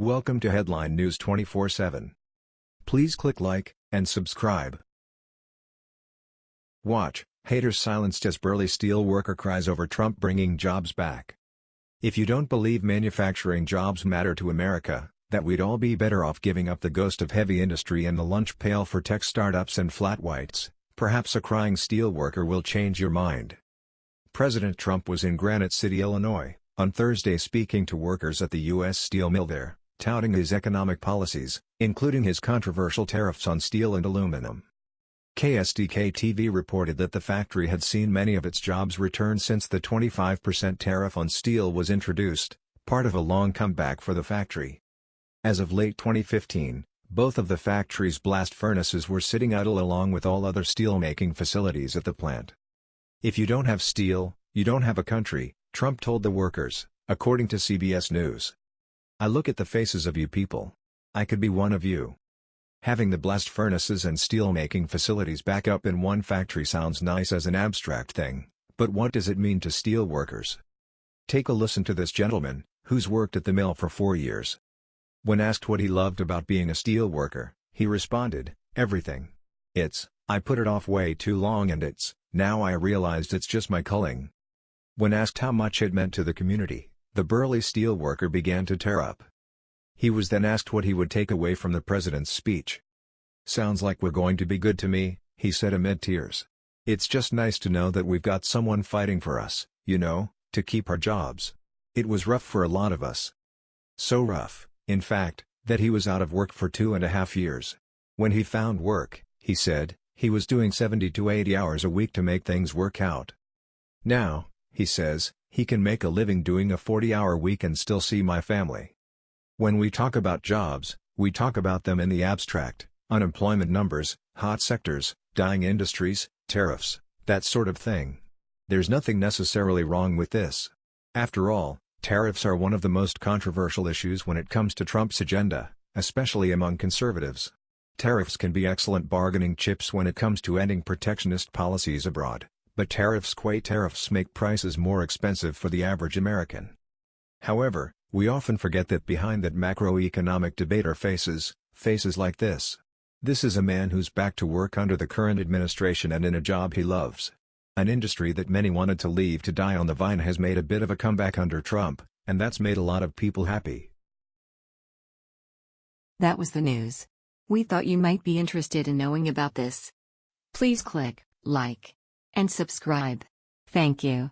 Welcome to Headline News 24/7. Please click like and subscribe. Watch, haters silenced as burly steel worker cries over Trump bringing jobs back. If you don't believe manufacturing jobs matter to America, that we'd all be better off giving up the ghost of heavy industry and the lunch pail for tech startups and flat whites, perhaps a crying steel worker will change your mind. President Trump was in Granite City, Illinois, on Thursday speaking to workers at the U.S. steel mill there touting his economic policies, including his controversial tariffs on steel and aluminum. KSDK-TV reported that the factory had seen many of its jobs return since the 25% tariff on steel was introduced, part of a long comeback for the factory. As of late 2015, both of the factory's blast furnaces were sitting idle along with all other steelmaking facilities at the plant. If you don't have steel, you don't have a country, Trump told the workers, according to CBS News. I look at the faces of you people. I could be one of you. Having the blast furnaces and steelmaking facilities back up in one factory sounds nice as an abstract thing, but what does it mean to steel workers? Take a listen to this gentleman, who's worked at the mill for four years. When asked what he loved about being a steel worker, he responded, everything. It's, I put it off way too long and it's, now I realized it's just my culling. When asked how much it meant to the community, the burly steelworker began to tear up. He was then asked what he would take away from the president's speech. Sounds like we're going to be good to me, he said amid tears. It's just nice to know that we've got someone fighting for us, you know, to keep our jobs. It was rough for a lot of us. So rough, in fact, that he was out of work for two and a half years. When he found work, he said, he was doing 70 to 80 hours a week to make things work out. Now, he says, he can make a living doing a 40-hour week and still see my family. When we talk about jobs, we talk about them in the abstract, unemployment numbers, hot sectors, dying industries, tariffs, that sort of thing. There's nothing necessarily wrong with this. After all, tariffs are one of the most controversial issues when it comes to Trump's agenda, especially among conservatives. Tariffs can be excellent bargaining chips when it comes to ending protectionist policies abroad but tariffs quay tariffs make prices more expensive for the average American. However, we often forget that behind that macroeconomic debate are faces, faces like this. This is a man who's back to work under the current administration and in a job he loves. An industry that many wanted to leave to die on the vine has made a bit of a comeback under Trump, and that's made a lot of people happy. That was the news. We thought you might be interested in knowing about this. Please click like and subscribe. Thank you.